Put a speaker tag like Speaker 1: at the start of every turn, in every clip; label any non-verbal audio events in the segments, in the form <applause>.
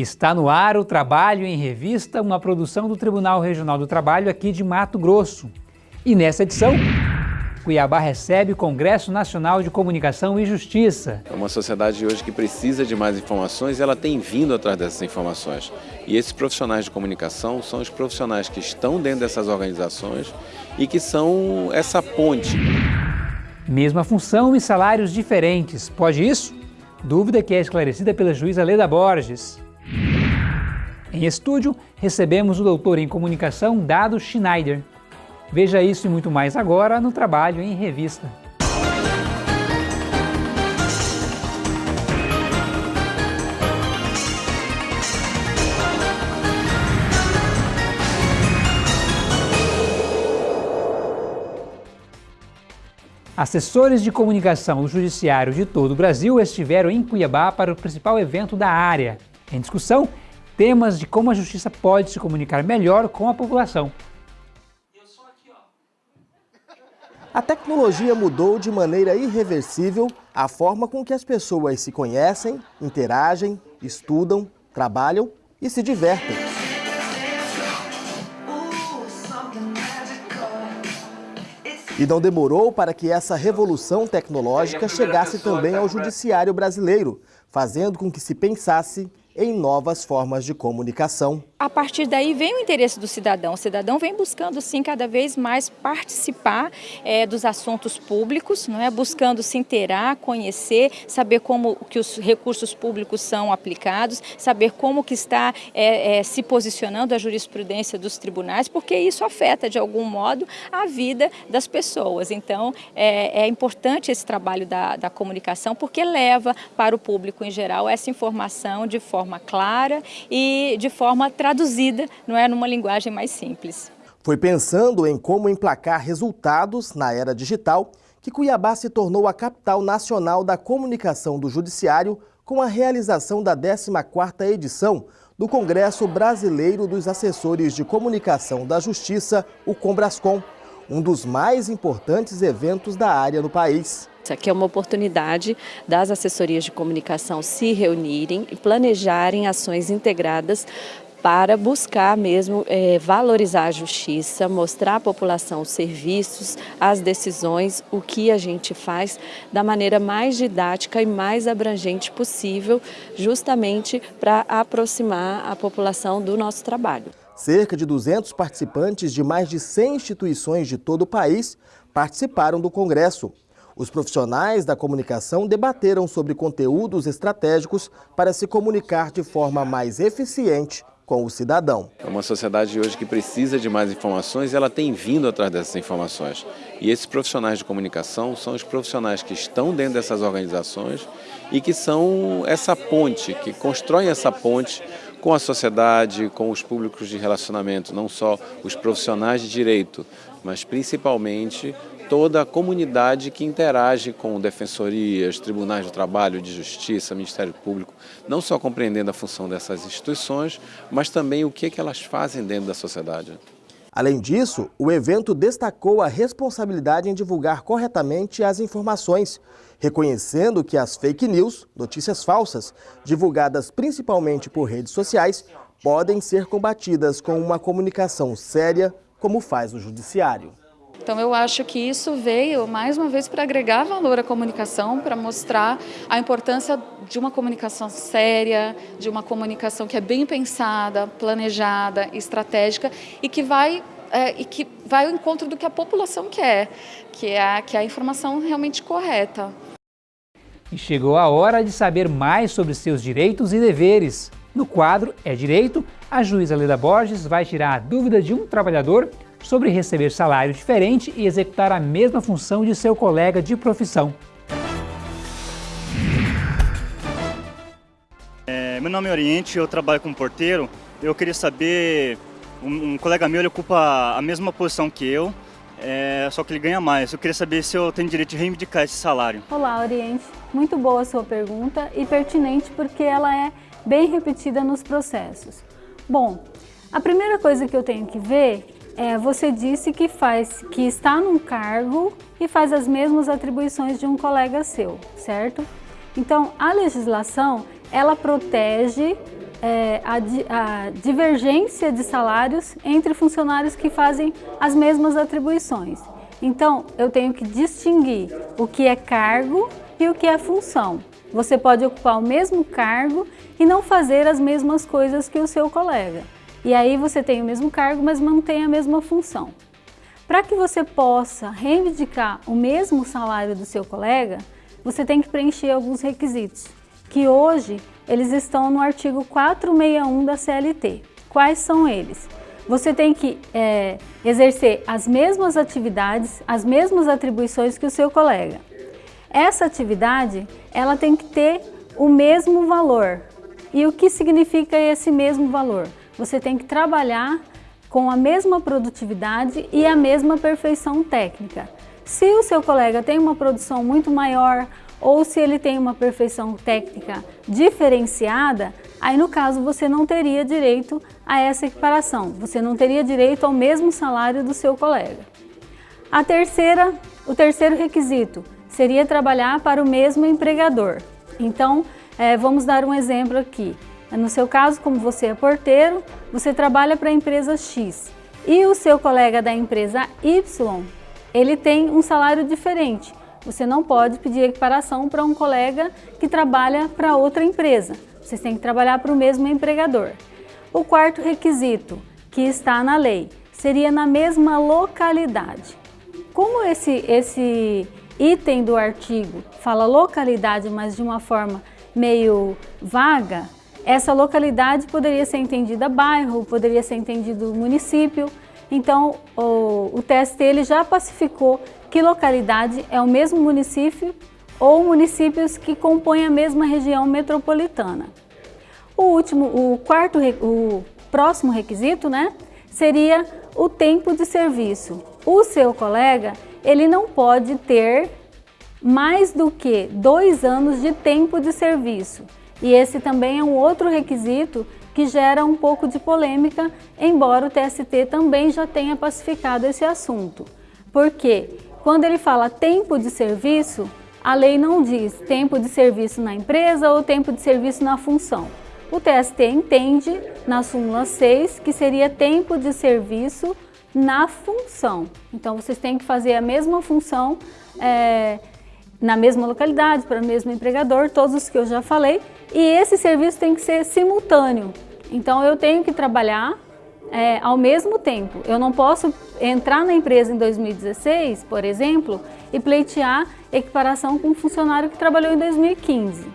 Speaker 1: Está no ar o Trabalho em Revista, uma produção do Tribunal Regional do Trabalho aqui de Mato Grosso. E nessa edição, Cuiabá recebe o Congresso Nacional de Comunicação e Justiça.
Speaker 2: É uma sociedade hoje que precisa de mais informações e ela tem vindo atrás dessas informações. E esses profissionais de comunicação são os profissionais que estão dentro dessas organizações e que são essa ponte.
Speaker 1: Mesma função e salários diferentes. Pode isso? Dúvida que é esclarecida pela juíza Leda Borges. Em estúdio, recebemos o doutor em comunicação Dado Schneider. Veja isso e muito mais agora no Trabalho em Revista. Assessores de comunicação do Judiciário de todo o Brasil estiveram em Cuiabá para o principal evento da área. Em discussão, temas de como a justiça pode se comunicar melhor com a população.
Speaker 3: A tecnologia mudou de maneira irreversível a forma com que as pessoas se conhecem, interagem, estudam, trabalham e se divertem. E não demorou para que essa revolução tecnológica chegasse também ao judiciário brasileiro, fazendo com que se pensasse em novas formas de comunicação.
Speaker 4: A partir daí vem o interesse do cidadão. O cidadão vem buscando, sim, cada vez mais participar é, dos assuntos públicos, não é? buscando se inteirar, conhecer, saber como que os recursos públicos são aplicados, saber como que está é, é, se posicionando a jurisprudência dos tribunais, porque isso afeta, de algum modo, a vida das pessoas. Então, é, é importante esse trabalho da, da comunicação, porque leva para o público em geral essa informação de forma clara e de forma traduzida, não é, numa linguagem mais simples.
Speaker 3: Foi pensando em como emplacar resultados na era digital que Cuiabá se tornou a capital nacional da comunicação do Judiciário com a realização da 14ª edição do Congresso Brasileiro dos Assessores de Comunicação da Justiça, o Combrascom, um dos mais importantes eventos da área no país.
Speaker 5: Aqui é uma oportunidade das assessorias de comunicação se reunirem e planejarem ações integradas para buscar mesmo é, valorizar a justiça, mostrar à população os serviços, as decisões, o que a gente faz da maneira mais didática e mais abrangente possível, justamente para aproximar a população do nosso trabalho.
Speaker 3: Cerca de 200 participantes de mais de 100 instituições de todo o país participaram do Congresso. Os profissionais da comunicação debateram sobre conteúdos estratégicos para se comunicar de forma mais eficiente com o cidadão.
Speaker 2: É uma sociedade hoje que precisa de mais informações e ela tem vindo atrás dessas informações. E esses profissionais de comunicação são os profissionais que estão dentro dessas organizações e que são essa ponte, que constroem essa ponte com a sociedade, com os públicos de relacionamento, não só os profissionais de direito, mas principalmente toda a comunidade que interage com defensorias, tribunais do trabalho, de justiça, Ministério Público, não só compreendendo a função dessas instituições, mas também o que, é que elas fazem dentro da sociedade.
Speaker 3: Além disso, o evento destacou a responsabilidade em divulgar corretamente as informações, reconhecendo que as fake news, notícias falsas, divulgadas principalmente por redes sociais, podem ser combatidas com uma comunicação séria, como faz o Judiciário.
Speaker 6: Então eu acho que isso veio mais uma vez para agregar valor à comunicação, para mostrar a importância de uma comunicação séria, de uma comunicação que é bem pensada, planejada, estratégica e que vai é, e que vai ao encontro do que a população quer, que é que é a informação realmente correta.
Speaker 1: E chegou a hora de saber mais sobre seus direitos e deveres. No quadro É Direito, a juíza Leda Borges vai tirar a dúvida de um trabalhador sobre receber salário diferente e executar a mesma função de seu colega de profissão.
Speaker 7: É, meu nome é Oriente, eu trabalho como porteiro. Eu queria saber, um, um colega meu ele ocupa a mesma posição que eu, é, só que ele ganha mais. Eu queria saber se eu tenho direito de reivindicar esse salário.
Speaker 8: Olá, Oriente. Muito boa a sua pergunta e pertinente porque ela é bem repetida nos processos. Bom, a primeira coisa que eu tenho que ver é, você disse que, faz, que está num cargo e faz as mesmas atribuições de um colega seu, certo? Então, a legislação, ela protege é, a, a divergência de salários entre funcionários que fazem as mesmas atribuições. Então, eu tenho que distinguir o que é cargo e o que é função. Você pode ocupar o mesmo cargo e não fazer as mesmas coisas que o seu colega. E aí você tem o mesmo cargo, mas mantém a mesma função. Para que você possa reivindicar o mesmo salário do seu colega, você tem que preencher alguns requisitos, que hoje eles estão no artigo 461 da CLT. Quais são eles? Você tem que é, exercer as mesmas atividades, as mesmas atribuições que o seu colega. Essa atividade, ela tem que ter o mesmo valor. E o que significa esse mesmo valor? Você tem que trabalhar com a mesma produtividade e a mesma perfeição técnica. Se o seu colega tem uma produção muito maior ou se ele tem uma perfeição técnica diferenciada, aí no caso você não teria direito a essa equiparação, você não teria direito ao mesmo salário do seu colega. A terceira, o terceiro requisito seria trabalhar para o mesmo empregador. Então, é, vamos dar um exemplo aqui. No seu caso, como você é porteiro, você trabalha para a empresa X e o seu colega da empresa Y, ele tem um salário diferente. Você não pode pedir equiparação para um colega que trabalha para outra empresa. Vocês têm que trabalhar para o mesmo empregador. O quarto requisito, que está na lei, seria na mesma localidade. Como esse, esse item do artigo fala localidade, mas de uma forma meio vaga, essa localidade poderia ser entendida bairro, poderia ser entendido município. Então, o, o TST ele já pacificou que localidade é o mesmo município ou municípios que compõem a mesma região metropolitana. O último, o quarto, o próximo requisito, né, seria o tempo de serviço. O seu colega, ele não pode ter mais do que dois anos de tempo de serviço. E esse também é um outro requisito que gera um pouco de polêmica, embora o TST também já tenha pacificado esse assunto. Por quê? Quando ele fala tempo de serviço, a lei não diz tempo de serviço na empresa ou tempo de serviço na função. O TST entende, na súmula 6, que seria tempo de serviço na função. Então, vocês têm que fazer a mesma função é, na mesma localidade, para o mesmo empregador, todos os que eu já falei, e esse serviço tem que ser simultâneo. Então, eu tenho que trabalhar é, ao mesmo tempo. Eu não posso entrar na empresa em 2016, por exemplo, e pleitear equiparação com um funcionário que trabalhou em 2015.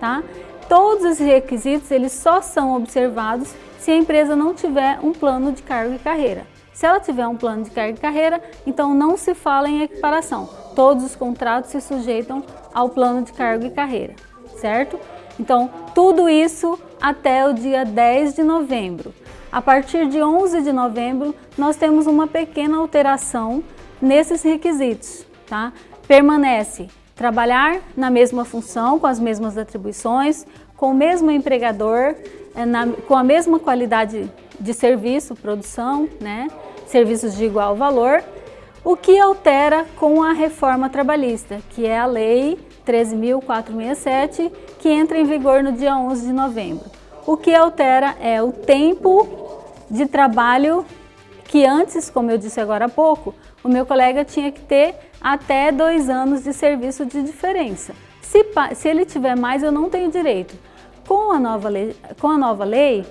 Speaker 8: Tá? Todos esses requisitos eles só são observados se a empresa não tiver um plano de cargo e carreira. Se ela tiver um plano de cargo e carreira, então não se fala em equiparação. Todos os contratos se sujeitam ao plano de cargo e carreira, certo? Então, tudo isso até o dia 10 de novembro. A partir de 11 de novembro, nós temos uma pequena alteração nesses requisitos. Tá? Permanece trabalhar na mesma função, com as mesmas atribuições, com o mesmo empregador, é, na, com a mesma qualidade de serviço, produção, né? serviços de igual valor, o que altera com a reforma trabalhista, que é a Lei 13.467, que entra em vigor no dia 11 de novembro. O que altera é o tempo de trabalho que antes, como eu disse agora há pouco, o meu colega tinha que ter até dois anos de serviço de diferença. Se, se ele tiver mais, eu não tenho direito. Com a, nova lei, com a nova lei,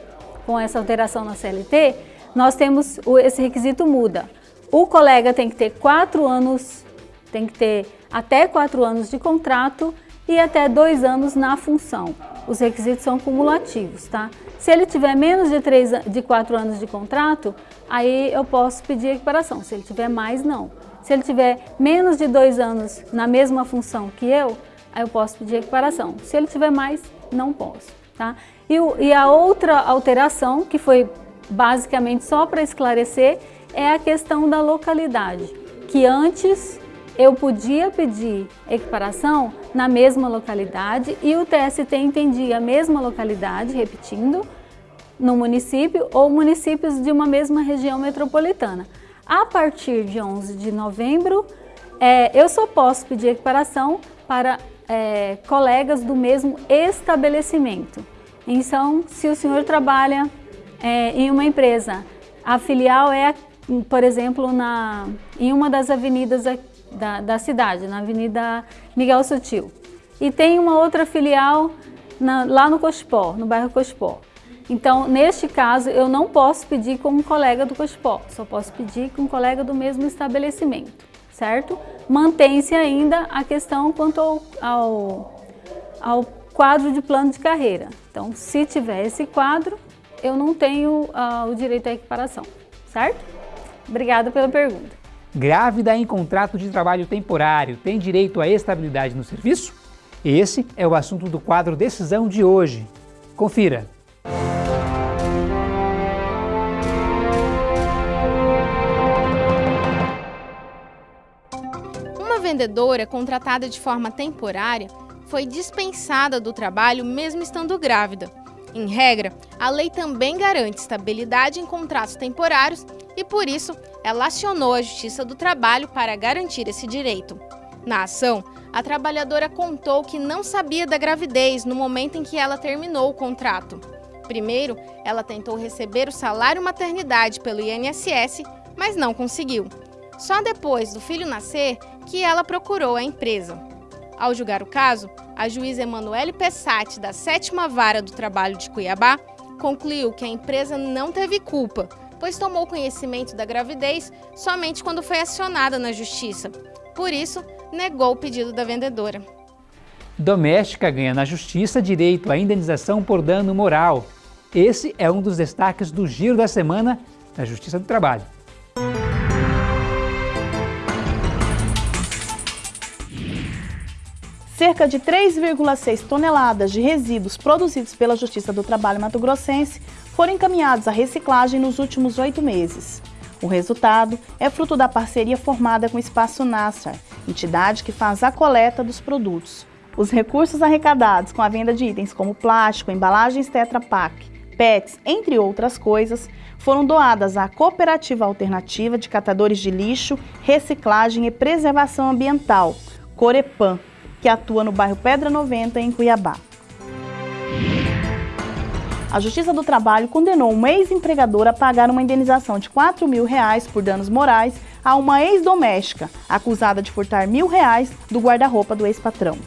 Speaker 8: com essa alteração na CLT, nós temos, esse requisito muda. O colega tem que ter quatro anos, tem que ter até quatro anos de contrato e até dois anos na função. Os requisitos são cumulativos, tá? Se ele tiver menos de, três, de quatro anos de contrato, aí eu posso pedir equiparação. Se ele tiver mais, não. Se ele tiver menos de dois anos na mesma função que eu, aí eu posso pedir equiparação. Se ele tiver mais, não posso. Tá? E, e a outra alteração, que foi basicamente só para esclarecer, é a questão da localidade, que antes eu podia pedir equiparação na mesma localidade e o TST entendia a mesma localidade, repetindo, no município ou municípios de uma mesma região metropolitana. A partir de 11 de novembro, é, eu só posso pedir equiparação para é, colegas do mesmo estabelecimento. Então, se o senhor trabalha é, em uma empresa, a filial é, por exemplo, na, em uma das avenidas da, da cidade, na Avenida Miguel Sutil, e tem uma outra filial na, lá no Cospó, no bairro Cospó. Então, neste caso, eu não posso pedir com um colega do Cospó, só posso pedir com um colega do mesmo estabelecimento, certo? Mantém-se ainda a questão quanto ao, ao, ao, quadro de plano de carreira. Então, se tiver esse quadro, eu não tenho uh, o direito à equiparação, certo? Obrigada pela pergunta.
Speaker 1: Grávida em contrato de trabalho temporário tem direito à estabilidade no serviço? Esse é o assunto do quadro Decisão de hoje. Confira!
Speaker 6: Uma vendedora contratada de forma temporária foi dispensada do trabalho mesmo estando grávida. Em regra, a lei também garante estabilidade em contratos temporários e, por isso, ela acionou a Justiça do Trabalho para garantir esse direito. Na ação, a trabalhadora contou que não sabia da gravidez no momento em que ela terminou o contrato. Primeiro, ela tentou receber o salário maternidade pelo INSS, mas não conseguiu. Só depois do filho nascer que ela procurou a empresa. Ao julgar o caso, a juíza Emanuele Pessati, da Sétima Vara do Trabalho de Cuiabá, concluiu que a empresa não teve culpa, pois tomou conhecimento da gravidez somente quando foi acionada na justiça. Por isso, negou o pedido da vendedora.
Speaker 1: Doméstica ganha na justiça direito à indenização por dano moral. Esse é um dos destaques do Giro da Semana da Justiça do Trabalho.
Speaker 9: Cerca de 3,6 toneladas de resíduos produzidos pela Justiça do Trabalho Mato Grossense foram encaminhados à reciclagem nos últimos oito meses. O resultado é fruto da parceria formada com o Espaço Nassar, entidade que faz a coleta dos produtos. Os recursos arrecadados com a venda de itens como plástico, embalagens Tetra Pak, PETs, entre outras coisas, foram doadas à Cooperativa Alternativa de Catadores de Lixo, Reciclagem e Preservação Ambiental, Corepan, que atua no bairro Pedra 90, em Cuiabá. A Justiça do Trabalho condenou uma ex-empregadora a pagar uma indenização de 4 mil reais por danos morais a uma ex-doméstica, acusada de furtar mil reais do guarda-roupa do ex-patrão.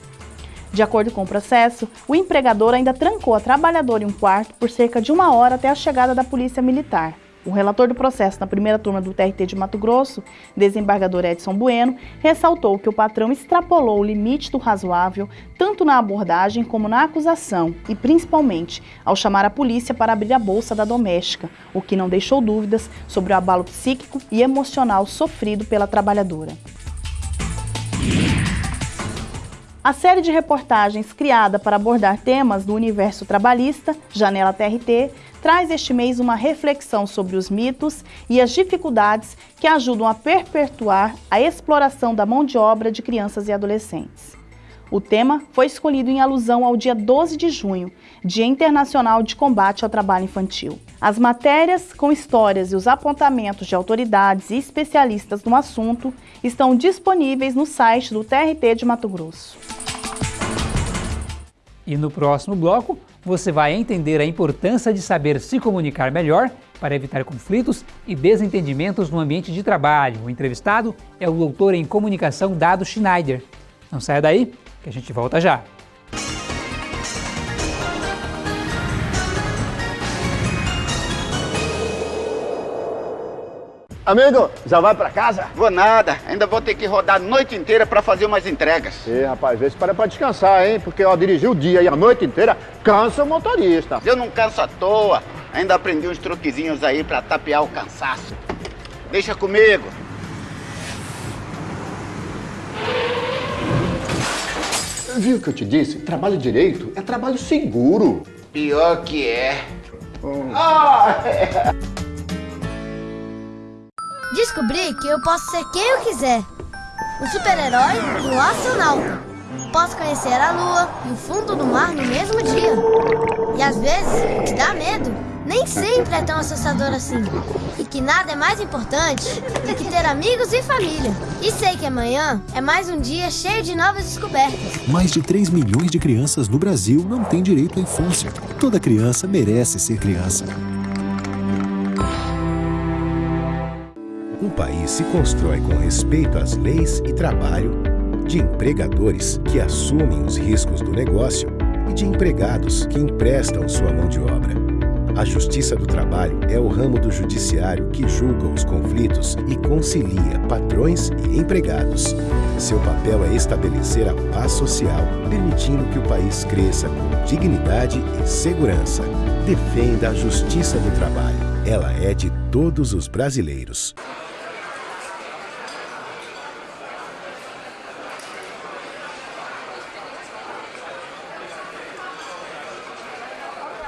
Speaker 9: De acordo com o processo, o empregador ainda trancou a trabalhadora em um quarto por cerca de uma hora até a chegada da polícia militar. O relator do processo na primeira turma do TRT de Mato Grosso, desembargador Edson Bueno, ressaltou que o patrão extrapolou o limite do razoável tanto na abordagem como na acusação e, principalmente, ao chamar a polícia para abrir a bolsa da doméstica, o que não deixou dúvidas sobre o abalo psíquico e emocional sofrido pela trabalhadora. A série de reportagens criada para abordar temas do universo trabalhista, Janela TRT, traz este mês uma reflexão sobre os mitos e as dificuldades que ajudam a perpetuar a exploração da mão de obra de crianças e adolescentes. O tema foi escolhido em alusão ao dia 12 de junho, Dia Internacional de Combate ao Trabalho Infantil. As matérias com histórias e os apontamentos de autoridades e especialistas no assunto estão disponíveis no site do TRT de Mato Grosso.
Speaker 1: E no próximo bloco, você vai entender a importância de saber se comunicar melhor para evitar conflitos e desentendimentos no ambiente de trabalho. O entrevistado é o doutor em comunicação Dado Schneider. Não saia daí, que a gente volta já.
Speaker 10: Amigo, já vai pra casa?
Speaker 11: Vou nada, ainda vou ter que rodar a noite inteira pra fazer umas entregas.
Speaker 10: Ih, rapaz, vê se para pra descansar, hein? Porque, ó, dirigir o dia e a noite inteira cansa o motorista.
Speaker 11: Eu não canso à toa, ainda aprendi uns truquezinhos aí pra tapear o cansaço. Deixa comigo.
Speaker 10: Viu o que eu te disse? Trabalho direito é trabalho seguro.
Speaker 11: Pior que é.
Speaker 10: Hum. Ah, é.
Speaker 12: Descobri que eu posso ser quem eu quiser. O super-herói e astronauta. Posso conhecer a lua e o fundo do mar no mesmo dia. E às vezes, que dá medo nem sempre é tão assustador assim. E que nada é mais importante do que ter amigos e família. E sei que amanhã é mais um dia cheio de novas descobertas.
Speaker 13: Mais de 3 milhões de crianças no Brasil não têm direito à infância. Toda criança merece ser criança.
Speaker 14: Um país se constrói com respeito às leis e trabalho, de empregadores que assumem os riscos do negócio e de empregados que emprestam sua mão de obra. A Justiça do Trabalho é o ramo do judiciário que julga os conflitos e concilia patrões e empregados. Seu papel é estabelecer a paz social, permitindo que o país cresça com dignidade e segurança. Defenda a Justiça do Trabalho. Ela é de todos os brasileiros.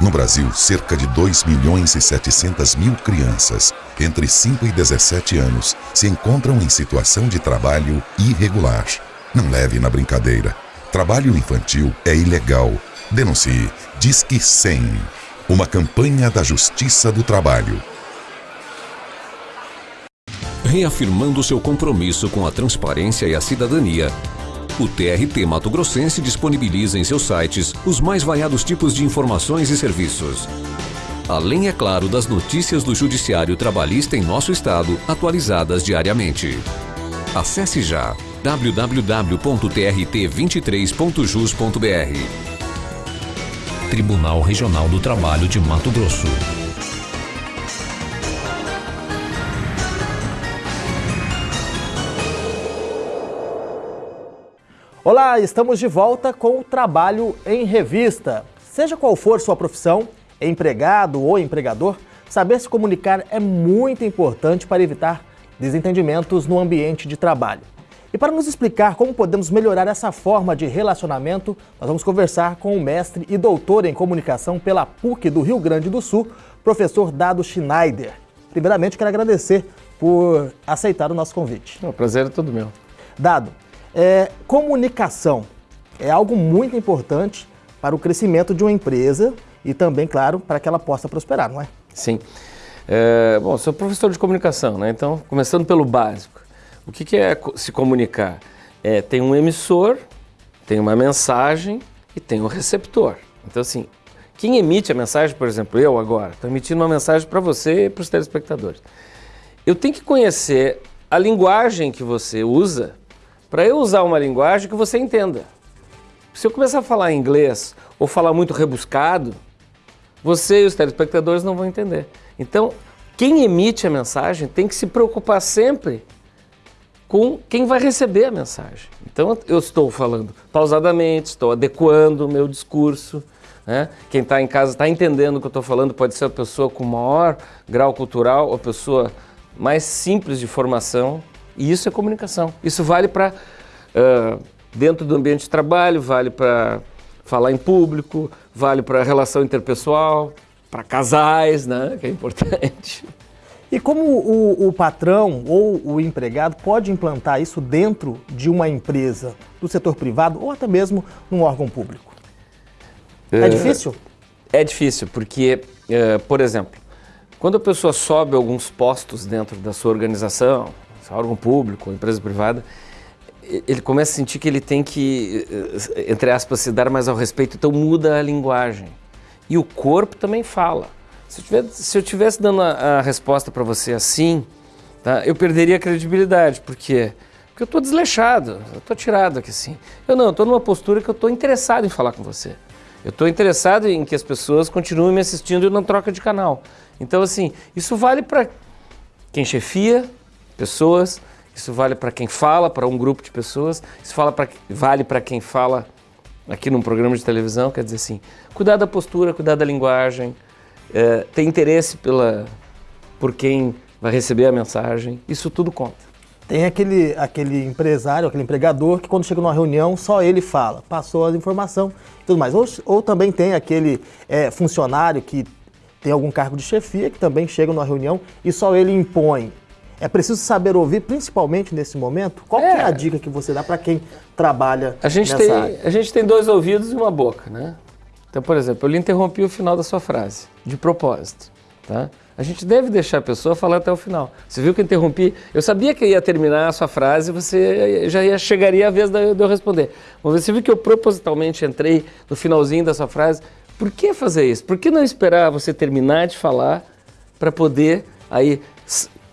Speaker 15: No Brasil, cerca de 2 milhões e 700 mil crianças entre 5 e 17 anos se encontram em situação de trabalho irregular. Não leve na brincadeira. Trabalho infantil é ilegal. Denuncie. Disque 100. Uma campanha da Justiça do Trabalho.
Speaker 16: Reafirmando seu compromisso com a transparência e a cidadania, o TRT Mato Grossense disponibiliza em seus sites os mais variados tipos de informações e serviços. Além, é claro, das notícias do Judiciário Trabalhista em nosso estado, atualizadas diariamente. Acesse já www.trt23.jus.br Tribunal Regional do Trabalho de Mato Grosso.
Speaker 17: Olá, estamos de volta com o Trabalho em Revista. Seja qual for sua profissão, empregado ou empregador, saber se comunicar é muito importante para evitar desentendimentos no ambiente de trabalho. E para nos explicar como podemos melhorar essa forma de relacionamento, nós vamos conversar com o mestre e doutor em comunicação pela PUC do Rio Grande do Sul, professor Dado Schneider. Primeiramente, quero agradecer por aceitar o nosso convite.
Speaker 18: O prazer é todo meu.
Speaker 17: Dado, é, comunicação é algo muito importante para o crescimento de uma empresa e também, claro, para que ela possa prosperar, não é?
Speaker 18: Sim. É, bom, sou professor de comunicação, né? Então, começando pelo básico. O que, que é se comunicar? É, tem um emissor, tem uma mensagem e tem um receptor. Então, assim, quem emite a mensagem, por exemplo, eu agora, estou emitindo uma mensagem para você e para os telespectadores. Eu tenho que conhecer a linguagem que você usa para eu usar uma linguagem que você entenda. Se eu começar a falar inglês ou falar muito rebuscado, você e os telespectadores não vão entender. Então, quem emite a mensagem tem que se preocupar sempre com quem vai receber a mensagem. Então, eu estou falando pausadamente, estou adequando o meu discurso. Né? Quem está em casa está entendendo o que eu estou falando, pode ser a pessoa com maior grau cultural, ou a pessoa mais simples de formação. E isso é comunicação. Isso vale para uh, dentro do ambiente de trabalho, vale para falar em público, vale para relação interpessoal, para casais, né, que é importante.
Speaker 17: E como o, o, patrão ou o empregado pode implantar isso dentro de uma empresa do setor privado ou até mesmo num órgão público? É, é difícil?
Speaker 18: É difícil, porque, por exemplo, quando a pessoa sobe alguns postos dentro da sua organização, órgão público, empresa privada, ele começa a sentir que ele tem que, eh, entre aspas, se dar mais ao respeito, então muda a linguagem. E o corpo também fala. Se eu tivesse, se eu tivesse dando a, a resposta para você assim, tá, eu perderia a credibilidade. Por quê? Porque eu estou desleixado, eu estou tirado aqui assim. Eu não, eu estou numa postura que eu estou interessado em falar com você. Eu estou interessado em que as pessoas continuem me assistindo e não troca de canal. Então, assim, isso vale para quem chefia, pessoas, isso vale para quem fala, para um grupo de pessoas, isso fala pra, vale para quem fala aqui num programa de televisão, quer dizer assim, cuidar da postura, cuidar da linguagem, é, ter interesse pela, por quem vai receber a mensagem, isso tudo conta.
Speaker 17: Tem aquele, aquele empresário, aquele empregador que quando chega numa reunião só ele fala, passou a informação e tudo mais. Ou, ou também tem aquele é, funcionário que tem algum cargo de chefia que também chega numa reunião e só ele impõe é preciso saber ouvir, principalmente nesse momento. Qual é, é a dica que você dá para quem trabalha
Speaker 18: a gente
Speaker 17: nessa
Speaker 18: tem,
Speaker 17: área?
Speaker 18: A gente tem dois ouvidos e uma boca, né? Então, por exemplo, eu lhe interrompi o final da sua frase, de propósito. Tá? A gente deve deixar a pessoa falar até o final. Você viu que eu interrompi? Eu sabia que ia terminar a sua frase, você já ia, chegaria a vez de eu responder. Mas você viu que eu propositalmente entrei no finalzinho da sua frase. Por que fazer isso? Por que não esperar você terminar de falar para poder aí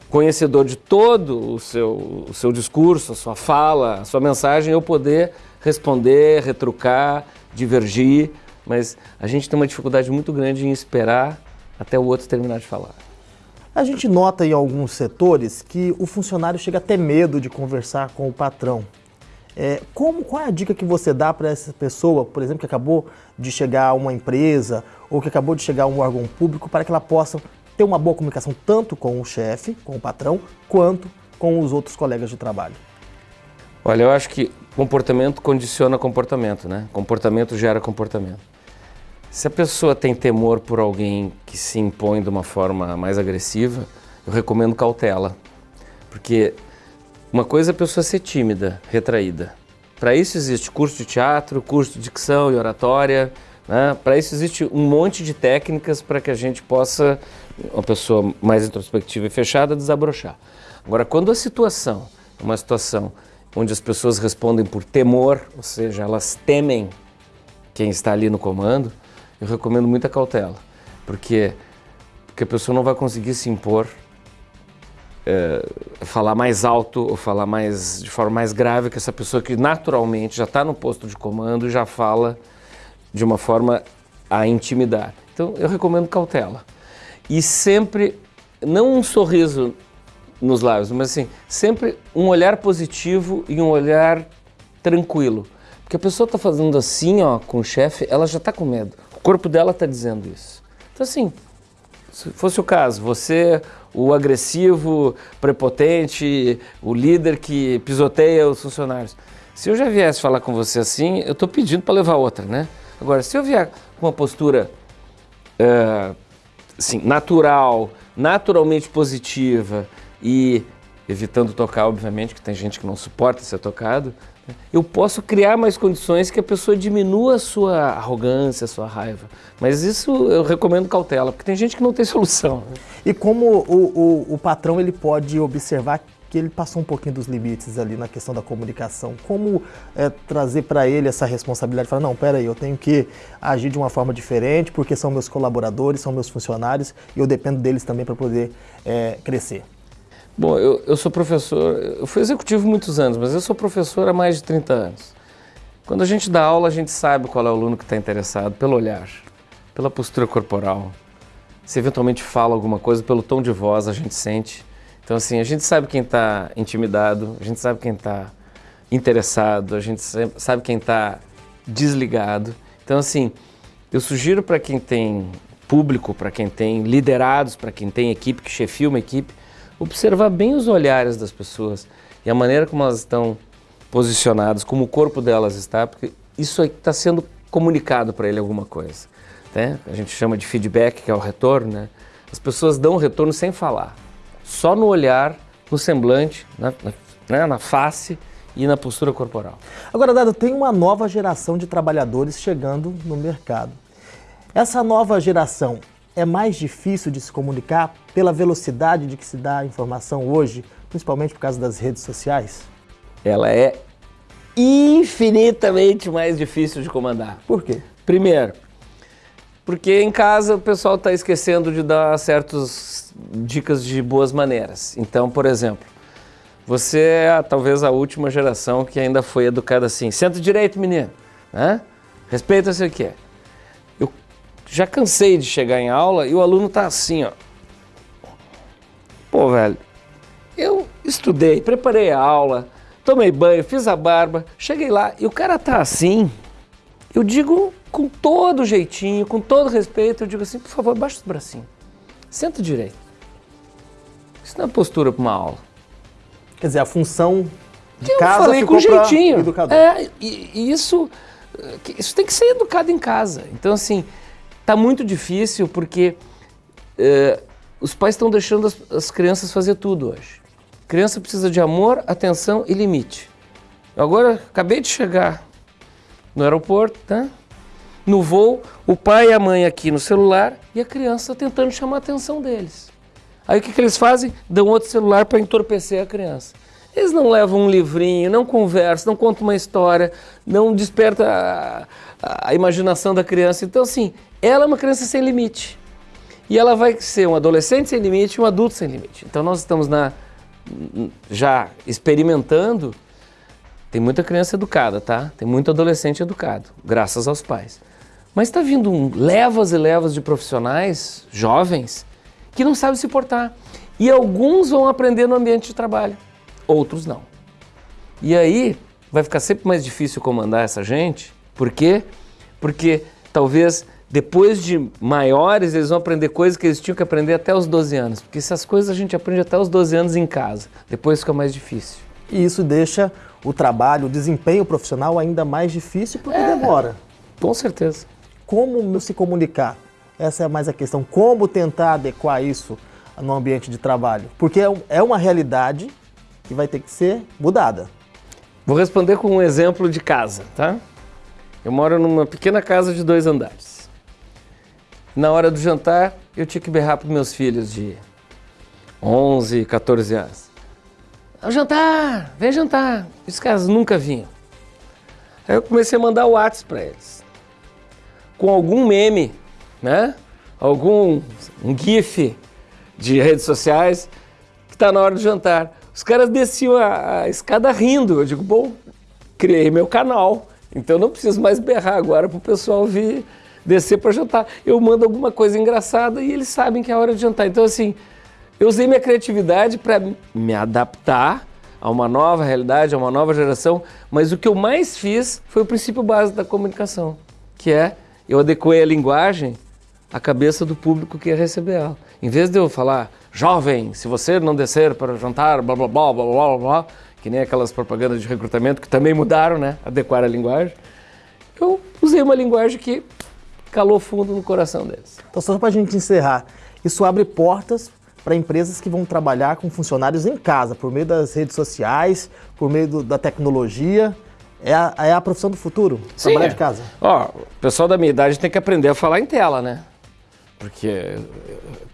Speaker 18: conhecedor de todo o seu, o seu discurso, a sua fala, a sua mensagem, eu poder responder, retrucar, divergir, mas a gente tem uma dificuldade muito grande em esperar até o outro terminar de falar.
Speaker 17: A gente nota em alguns setores que o funcionário chega a ter medo de conversar com o patrão. É, como, qual é a dica que você dá para essa pessoa, por exemplo, que acabou de chegar a uma empresa ou que acabou de chegar a um órgão público, para que ela possa ter uma boa comunicação tanto com o chefe, com o patrão, quanto com os outros colegas de trabalho?
Speaker 18: Olha, eu acho que comportamento condiciona comportamento, né? Comportamento gera comportamento. Se a pessoa tem temor por alguém que se impõe de uma forma mais agressiva, eu recomendo cautela. Porque uma coisa é a pessoa ser tímida, retraída. Para isso existe curso de teatro, curso de dicção e oratória. Né? Para isso existe um monte de técnicas para que a gente possa, uma pessoa mais introspectiva e fechada, desabrochar. Agora, quando a situação é uma situação onde as pessoas respondem por temor, ou seja, elas temem quem está ali no comando, eu recomendo muita cautela, porque, porque a pessoa não vai conseguir se impor, é, falar mais alto ou falar mais de forma mais grave que essa pessoa que naturalmente já está no posto de comando e já fala de uma forma a intimidar. Então eu recomendo cautela. E sempre, não um sorriso nos lábios, mas assim, sempre um olhar positivo e um olhar tranquilo. Porque a pessoa está fazendo assim ó, com o chefe, ela já está com medo corpo dela está dizendo isso. Então, assim, se fosse o caso, você, o agressivo, prepotente, o líder que pisoteia os funcionários, se eu já viesse falar com você assim, eu estou pedindo para levar outra, né? Agora, se eu vier com uma postura uh, assim, natural, naturalmente positiva e evitando tocar, obviamente, que tem gente que não suporta ser tocado, eu posso criar mais condições que a pessoa diminua a sua arrogância, a sua raiva. Mas isso eu recomendo cautela, porque tem gente que não tem <laughs> solução.
Speaker 17: E como o, o, o patrão ele pode observar que ele passou um pouquinho dos limites ali na questão da comunicação. Como é, trazer para ele essa responsabilidade? Falar, não, peraí, eu tenho que agir de uma forma diferente, porque são meus colaboradores, são meus funcionários, e eu dependo deles também para poder é, crescer.
Speaker 18: Bom, eu, eu sou professor, eu fui executivo muitos anos, mas eu sou professor há mais de 30 anos. Quando a gente dá aula, a gente sabe qual é o aluno que está interessado, pelo olhar, pela postura corporal. Se eventualmente fala alguma coisa, pelo tom de voz, a gente sente. Então, assim, a gente sabe quem está intimidado, a gente sabe quem está interessado, a gente sabe quem está desligado. Então, assim, eu sugiro para quem tem público, para quem tem liderados, para quem tem equipe, que chefia uma equipe, observar bem os olhares das pessoas e a maneira como elas estão posicionadas, como o corpo delas está, porque isso está sendo comunicado para ele alguma coisa. Né? A gente chama de feedback, que é o retorno. Né? As pessoas dão o retorno sem falar, só no olhar, no semblante, na, na, né? na face e na postura corporal.
Speaker 17: Agora, Dado, tem uma nova geração de trabalhadores chegando no mercado. Essa nova geração é mais difícil de se comunicar pela velocidade de que se dá a informação hoje, principalmente por causa das redes sociais?
Speaker 18: Ela é infinitamente mais difícil de comandar.
Speaker 17: Por quê?
Speaker 18: Primeiro, porque em casa o pessoal está esquecendo de dar certas dicas de boas maneiras. Então, por exemplo, você é talvez a última geração que ainda foi educada assim, senta direito, menino, né? respeita o que é já cansei de chegar em aula e o aluno tá assim, ó. Pô, velho, eu estudei, preparei a aula, tomei banho, fiz a barba, cheguei lá e o cara tá assim. Eu digo com todo jeitinho, com todo respeito, eu digo assim, por favor, baixa os bracinhos. Senta direito. Isso não é postura para uma aula.
Speaker 17: Quer dizer, a função de
Speaker 18: eu
Speaker 17: casa
Speaker 18: falei
Speaker 17: ficou
Speaker 18: com jeitinho.
Speaker 17: educador.
Speaker 18: É, e, e isso, isso tem que ser educado em casa. Então, assim, Está muito difícil porque uh, os pais estão deixando as, as, crianças fazer tudo hoje. Criança precisa de amor, atenção e limite. Eu agora acabei de chegar no aeroporto, tá? no voo, o pai e a mãe aqui no celular e a criança tentando chamar a atenção deles. Aí o que, que eles fazem? Dão outro celular para entorpecer a criança. Eles não levam um livrinho, não conversam, não contam uma história, não desperta a, a, a imaginação da criança. Então, assim, ela é uma criança sem limite. E ela vai ser um adolescente sem limite e um adulto sem limite. Então, nós estamos na, já experimentando. Tem muita criança educada, tá? Tem muito adolescente educado, graças aos pais. Mas está vindo um, levas e levas de profissionais jovens que não sabem se portar. E alguns vão aprender no ambiente de trabalho, outros não. E aí vai ficar sempre mais difícil comandar essa gente. Por quê? Porque talvez depois de maiores eles vão aprender coisas que eles tinham que aprender até os 12 anos. Porque essas coisas a gente aprende até os 12 anos em casa. Depois fica mais difícil.
Speaker 17: E isso deixa o trabalho, o desempenho profissional ainda mais difícil porque é, demora.
Speaker 18: Com certeza.
Speaker 17: Como se comunicar? Essa é mais a questão. Como tentar adequar isso no ambiente de trabalho? Porque é, é uma realidade que vai ter que ser mudada.
Speaker 18: Vou responder com um exemplo de casa, tá? Eu moro numa pequena casa de dois andares. Na hora do jantar, eu tinha que berrar para meus filhos de 11, 14 anos. Ao jantar, vem jantar. Os caras nunca vinham. Aí eu comecei a mandar o WhatsApp para eles. Com algum meme né? Algum um GIF de redes sociais que está na hora do jantar. Os caras desciam a, a escada rindo. Eu digo, bom, criei meu canal, então não preciso mais berrar agora para o pessoal vir descer para jantar. Eu mando alguma coisa engraçada e eles sabem que é a hora de jantar. Então, assim, eu usei minha criatividade para me adaptar a uma nova realidade, a uma nova geração, mas o que eu mais fiz foi o princípio básico da comunicação, que é eu adequei a linguagem a cabeça do público que ia receber ela. Em vez de eu falar, jovem, se você não descer para jantar, blá blá blá blá blá blá, que nem aquelas propagandas de recrutamento que também mudaram, né? Adequar a linguagem. Eu usei uma linguagem que calou fundo no coração deles.
Speaker 17: Então, só para a gente encerrar, isso abre portas para empresas que vão trabalhar com funcionários em casa, por meio das redes sociais, por meio do, da tecnologia. É a, é a profissão do futuro,
Speaker 18: Sim,
Speaker 17: trabalhar
Speaker 18: é.
Speaker 17: de casa.
Speaker 18: Ó, o pessoal da minha idade tem que aprender a falar em tela, né? porque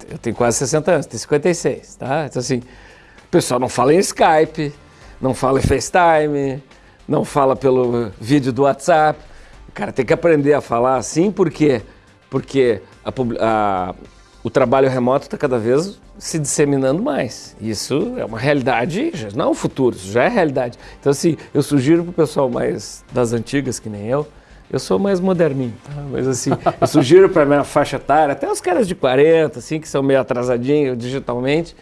Speaker 18: eu tenho quase 60 anos, tenho 56, tá? Então assim, o pessoal não fala em Skype, não fala em FaceTime, não fala pelo vídeo do WhatsApp. O cara tem que aprender a falar assim, por quê? Porque a, a, o trabalho remoto está cada vez se disseminando mais. Isso é uma realidade, não é o futuro, isso já é realidade. Então assim, eu sugiro para o pessoal mais das antigas, que nem eu, eu sou mais moderninho, tá? mas assim, eu sugiro para minha faixa etária, até os caras de 40, assim, que são meio atrasadinhos digitalmente,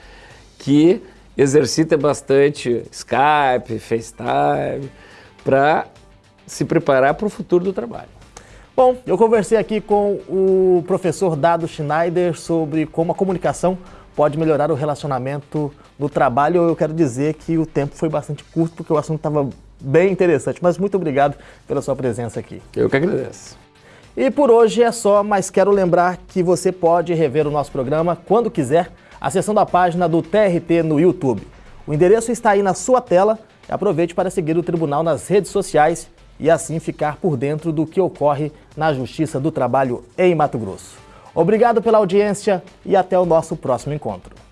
Speaker 18: que exercitem bastante Skype, FaceTime, para se preparar para o futuro do trabalho.
Speaker 17: Bom, eu conversei aqui com o professor Dado Schneider sobre como a comunicação pode melhorar o relacionamento no trabalho. Eu quero dizer que o tempo foi bastante curto, porque o assunto estava bem interessante. Mas muito obrigado pela sua presença aqui.
Speaker 18: Eu que agradeço.
Speaker 17: E por hoje é só, mas quero lembrar que você pode rever o nosso programa quando quiser, acessando a página do TRT no YouTube. O endereço está aí na sua tela. Aproveite para seguir o tribunal nas redes sociais e assim ficar por dentro do que ocorre na Justiça do Trabalho em Mato Grosso. Obrigado pela audiência e até o nosso próximo encontro.